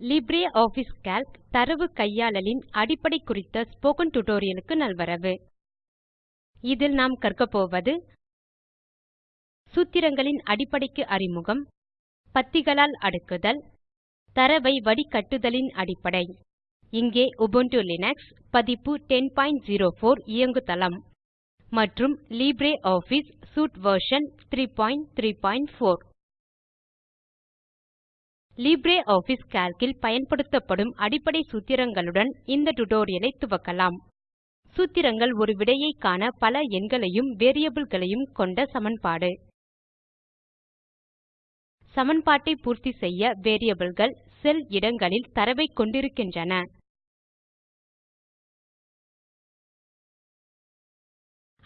LibreOffice Calc தரவு கையாளலின் அடிப்படை குறித்த ஸ்போக்கன் டியூட்டோரியலுக்கு நல்வரவு. இதில் நாம் கற்கப்போவது சூத்திரங்களின் அடிப்படைக்கு அறிமுகம் பத்திகளால் அடுக்குதல் தரவை வடிகட்டுதலின் அடிப்படை. இங்கே உபுண்டு லினக்ஸ் பதிப்பு 1004 இயங்குதளம் மற்றும் LibreOffice suite version 334 LibreOffice Calc இல் பயன்படுத்தப்படும் அடிப்படை சூத்திரங்களுடன் இந்த டுடோரியலை துவக்கலாம். சூத்திரங்கள் ஒரு விடையை காண பல எண்களையும் வேரியபிள்களையும் கொண்ட சமன்பாடு. சமன்பாட்டை பூர்த்தி செய்ய வேரியபிள்கள் செல் இடங்களில் தரவை கொண்டிருக்கின்றன.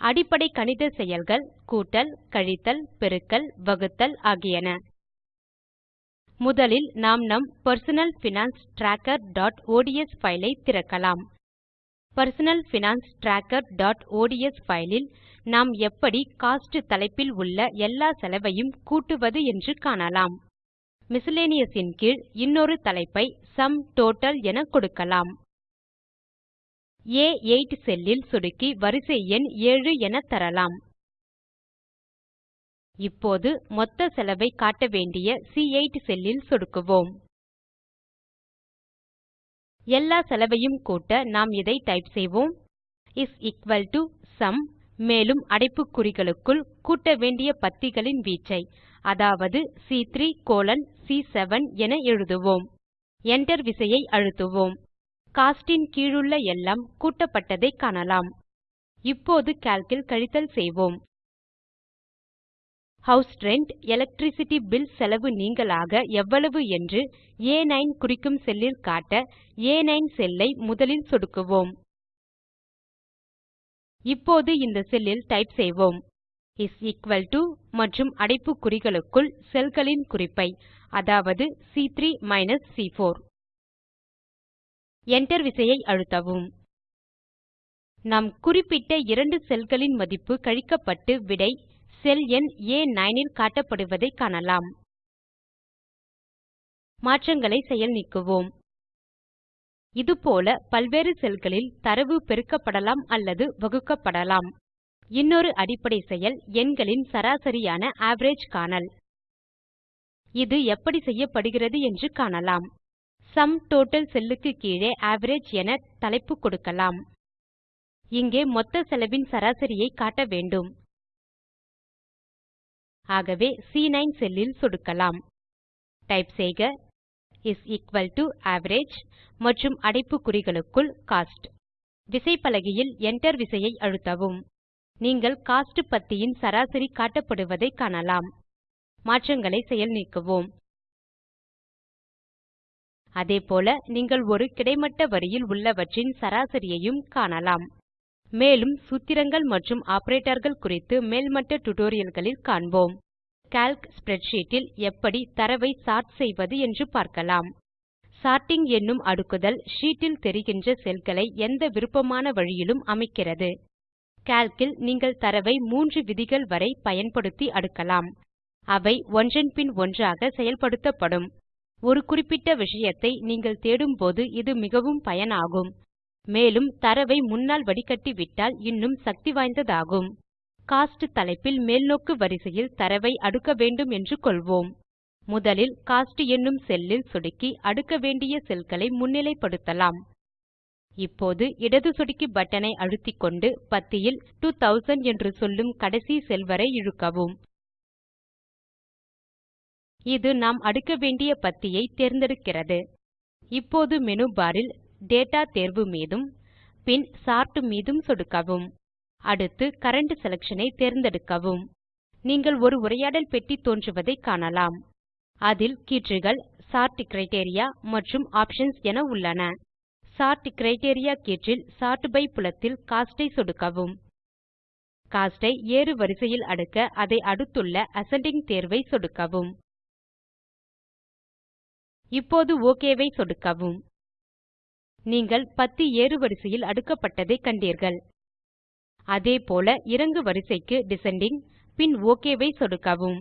அடிப்படை கணித செயல்கள் கூட்டல் கழித்தல் பெருக்கல் வகுத்தல் ஆகியன. முதலில் நாம் நம் personal finance trackerஒட்ஸ் file ஐ திறக்கலாம். personal finance trackerஒட்ஸ் file இல் நாம் எப்படி கோஸ்ட் தலைப்பில் உள்ள எல்லா செலவையும் கூட்டுவது என்று காணலாம். miscellaneous ன் கீழ் இன்னொரு தலைப்பை சும் டோட்டல் என கொடுக்கலாம். A8 செல்லில் சொடுக்கி வரிசை எண் 7 என தரலாம். இப்போது மொத்த செலவை காட்ட வேண்டிய C8 செல்லில் சொடுக்குவோம். எல்லா செலவையும் கூட்ட நாம் இதை டைப் செய்வோம். இஸ் equal to sum மேலும் அடைப்புக்குறிகளுக்குள் கூட்ட வேண்டிய பத்திகளின் வீச்சை அதாவது சி3 கோலோன் சி7 என எழுதுவோம். Enter விசையை அழுத்துவோம். கோஸ்ட் கீழுள்ள எல்லாம் கூட்டப்பட்டதை காணலாம். இப்போது கால்க் இல் கழித்தல் செய்வோம். ஹவுஸ் ரென்ட் எலக்ட்ரிசிட்டி பில் செலவு நீங்களாக எவ்வளவு என்று A9 குறிக்கும் செல்லில் காட்ட A9 செல்லை முதலில் சொடுக்குவோம். இப்போது இந்த செல்லில் டைப் செய்வோம். இஸ் எக்குவல் to மற்றும் அடைப்பு குறிகளுக்குள் செல்களின் குறிப்பை அதாவது சி3 மைனஸ் சி4 Enter விசையை அழுத்தவும். நாம் குறிப்பிட்ட இரண்டு செல்களின் மதிப்பு கழிக்கப்பட்டு விடை செல் எண் A9 இல் காட்டப்படுவதை காணலாம். மாற்றங்களை செயல் நீக்குவோம். இதுபோல பல்வேறு செல்களில் தரவு பெருக்கப்படலாம் அல்லது வகுக்கப்படலாம். இன்னொரு அடிப்படை செயல் எண்களின் சராசரியான அவரேஜ் காணல். இது எப்படி செய்யப்படுகிறது என்று காணலாம். சம் டோட்டல் செல்லுக்கு கீழே அவரேஜ் என தலைப்பு கொடுக்கலாம். இங்கே மொத்த செலவின் சராசரியை காட்ட வேண்டும். ஆகவே C9 செல்லில் சொடுக்கலாம். டைப் செய்க இஸ் equal to average மற்றும் அடைப்புக்குறிகளுக்குள் கோஸ்ட். விசைப்பலகையில் Enter விசையை அழுத்தவும். நீங்கள் கோஸ்ட் பத்தியின் சராசரி காட்டப்படுவதை காணலாம். மாற்றங்களை செயல் நீக்குவோம். அதேபோல நீங்கள் ஒரு கிடைமட்ட வரியில் உள்ளவற்றின் சராசரியையும் காணலாம். மேலும் சூத்திரங்கள் மற்றும் ஆபரேட்டர்கள் குறித்து மேல்மட்ட டுடோரியல்களில் காண்போம். கால்க் ஸ்ப்ரெட்ஷீட் இல் எப்படி தரவை சார்ட் செய்வது என்று பார்க்கலாம். சார்ட்டிங் என்னும் அடுக்குதல் ஷீட் இல் தெரிகின்ற செல்களை எந்த விருப்பமான வழியிலும் அமைக்கிறது. கால்க் இல் நீங்கள் தரவை மூன்று விதிகள் வரை பயன்படுத்தி அடுக்கலாம். அவை ஒன்றன் பின் ஒன்றாக செயல்படுத்தப்படும். ஒரு குறிப்பிட்ட விஷயத்தை நீங்கள் தேடும்போது இது மிகவும் பயனாகும். மேலும் தரவை முன்னால் வடிகட்டிவிட்டால் இன்னும் சக்தி வாய்ந்ததாகும். காஸ்ட் தலைப்பில் மேல்நோக்கு வரிசையில் தரவை அடுக்க வேண்டும் என்று கொள்வோம். முதலில் கோஸ்ட் என்னும் செல்லில் சொடுக்கி அடுக்க வேண்டிய செல்களை முன்னிலைப்படுத்தலாம். இப்போது இடது சொடுக்கி பட்டனை அழுத்திக்கொண்டு பத்தியில் 2000 என்று சொல்லும் கடைசி செல் வரை இழுக்கவும். இது நாம் அடுக்க வேண்டிய பத்தியை தேர்ந்தெடுக்கிறது. இப்போது மேனு பார் டேட்டா தேர்வு மீதும் பின் சார்ட் மீதும் சொடுக்கவும். அடுத்து கரண்ட் செலக்ஷன் தேர்ந்தெடுக்கவும். நீங்கள் ஒரு உரையாடல் பெட்டி தோன்றுவதை காணலாம். அதில் கீற்றுகள் சோர்ட் கிரைட்டீரியா மற்றும் ஆப்ஷன்ஸ் என உள்ளன. சோர்ட் கிரைட்டீரியா கீற்றில் சார்ட் பை புலத்தில் கோஸ்ட் ஐ சொடுக்கவும். கோஸ்ட் ஐ ஏறுவரிசையில் அடுக்க அதை அடுத்துள்ள அசெண்டிங் தேர்வை சொடுக்கவும். இப்போது OK ஐ சொடுக்கவும். நீங்கள் பத்தி ஏறுவரிசையில் அடுக்கப்பட்டதை கண்டீர்கள். அதேபோல இறங்கு வரிசைக்கு டிசெண்டிங் பின் ஓகேவை ஐ சொடுக்கவும்.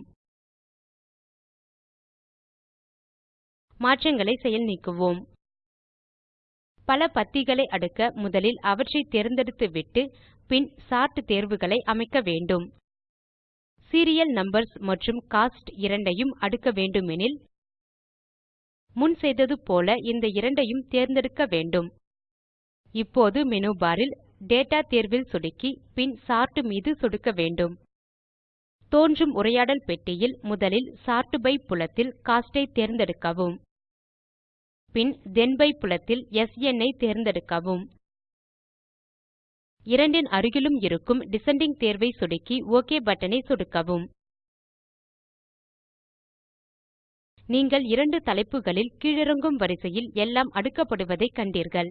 மாற்றங்களை செயல் நீக்குவோம். பல பத்திகளை அடுக்க முதலில் அவற்றை தேர்ந்தெடுத்துவிட்டு பின் சார்ட் தேர்வுகளை அமைக்க வேண்டும். சீரியல் நம்பர்ஸ் மற்றும் கோஸ்ட் இரண்டையும் அடுக்க வேண்டுமெனில் முன் செய்தது போல இந்த இரண்டையும் தேர்ந்தெடுக்க வேண்டும். இப்போது மெனு பாரில் டேட்டா தேர்வில் சொடுக்கி பின் சார்ட் மீது சொடுக்க வேண்டும். தோன்றும் உரையாடல் பெட்டியில் முதலில் சார்ட் பை புலத்தில் கோஸ்ட் ஐ தேர்ந்தெடுக்கவும். பின் தென்பை புலத்தில் ஸ்ன் ஐ தேர்ந்தெடுக்கவும். இரண்டின் அருகிலும் இருக்கும் டிசெண்டிங் தேர்வை சொடுக்கி ஒக் பட்டன் ஐ சொடுக்கவும். நீங்கள் இரண்டு தலைப்புகளில் கீழிறங்கும் வரிசையில் எல்லாம் அடுக்கப்படுவதைக் கண்டீர்கள்.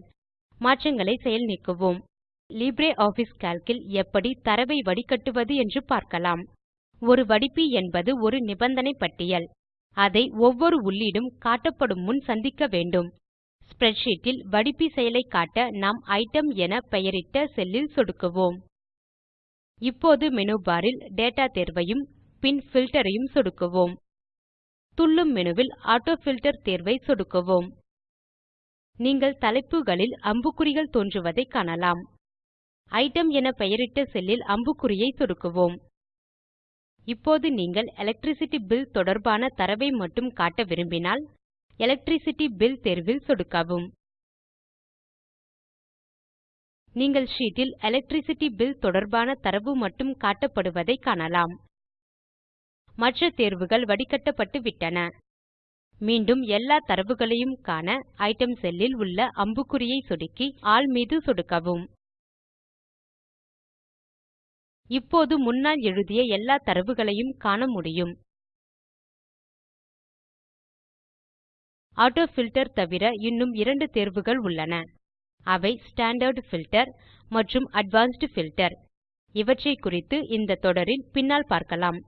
மாற்றங்களை செயல் நீக்குவோம். LibreOffice கால்க் இல் எப்படி தரவை வடிகட்டுவது என்று பார்க்கலாம். ஒரு வடிப்பி என்பது ஒரு நிபந்தனை பட்டியல். அதை ஒவ்வொரு உள்ளீடும் காட்டப்படும் முன் சந்திக்க வேண்டும். ஸ்ப்ரெட்ஷீட் இல் வடிப்பி செயலை காட்ட நாம் ஐட்டம் என பெயரிட்ட செல்லில் சொடுக்குவோம். இப்போது மெனு பாரில் டேட்டா தேர்வையும் பின் பில்ட்டர் ஐயும் சொடுக்குவோம். துள்ளும் மெனுவில் ஆட்டோஃபில்ட்டர் தேர்வை சொடுக்குவோம். நீங்கள் தலைப்புகளில் அம்புக்குறிகள் தோன்றுவதைக் காணலாம். ஐட்டம் என பெயரிட்ட செல்லில் அம்புக்குறியை சொடுக்குவோம். இப்போது நீங்கள் எலக்ட்ரிசிட்டி பில் தொடர்பான தரவை மட்டும் காட்ட விரும்பினால் எலக்ட்ரிசிட்டி பில் தேர்வில் சொடுக்கவும். நீங்கள் ஷீட் இல் எலக்ட்ரிசிட்டி பில் தொடர்பான தரவு மட்டும் காட்டப்படுவதைக் காணலாம். மற்ற தேர்வுகள் வடிகட்டப்பட்டு விட்டன. மீண்டும் எல்லா தரவுகளையும் காண ஐட்டம் செல்லில் உள்ள அம்புக்குறியை சொடுக்கி ஆல் மீது சொடுக்கவும். இப்போது முன்னால் எழுதிய எல்லா தரவுகளையும் காண முடியும். ஆட்டோ ஃபில்டர் தவிர இன்னும் இரண்டு தேர்வுகள் உள்ளன. அவை ஸ்டாண்டர்ட் ஃபில்டர் மற்றும் அட்வான்ஸ்ட் ஃபில்டர் இவற்றை குறித்து இந்த தொடரில் பின்னால் பார்க்கலாம்.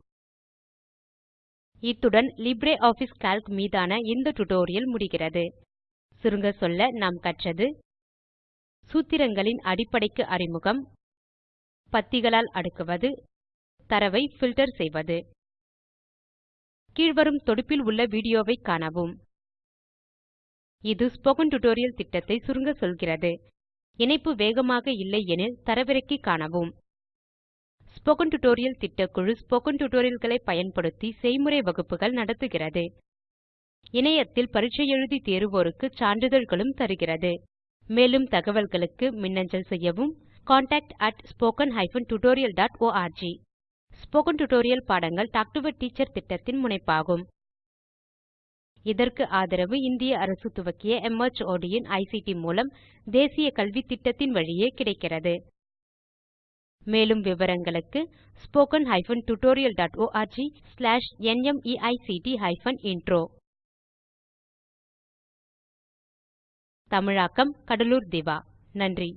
இத்துடன் LibreOffice கால்க் மீதான இந்த டியூட்டோரியல் முடிகிறது. சுருங்க சொல்ல நாம் கற்றது சூத்திரங்களின் அடிப்படைக்கு அறிமுகம். பத்திகளால் அடுக்குவது. தரவை ஃபில்டர் செய்வது. கீழ்வரும் தொடுப்பில் உள்ள வீடியோவைக் காணவும். இது ஸ்போக்கன் டியூட்டோரியல் திட்டத்தை சுருங்க சொல்கிறது. இணைப்பு வேகமாக இல்லை எனில் தரவிறக்கி காணவும். ஸ்போக்கன் டியூட்டோரியல் திட்டக்குழு ஸ்போக்கன் டியூட்டோரியல்களை பயன்படுத்தி செய்முறை வகுப்புகள் நடத்துகிறது. இணையத்தில் பரீட்சை எழுதி தேர்வோருக்கு சான்றிதழ்களும் தருகிறது. மேலும் தகவல்களுக்கு மின்னஞ்சல் செய்யவும் contactspoken tutorialorg ஸ்போக்கன் டியூட்டோரியல் பாடங்கள் டாக் டு எ டீச்சர் திட்டத்தின் முனைப்பாகும். இதற்கு ஆதரவு இந்திய அரசு துவக்கிய மார்ட் இன் ஐசிடி மூலம் தேசிய கல்வித்திட்டத்தின் வழியே கிடைக்கிறது. மேலும் விவரங்களுக்கு spoken hyphen tutorial dot ORG slash NMEICT hyphen intro தமிழாக்கம் கடலூர் திவா. நன்றி.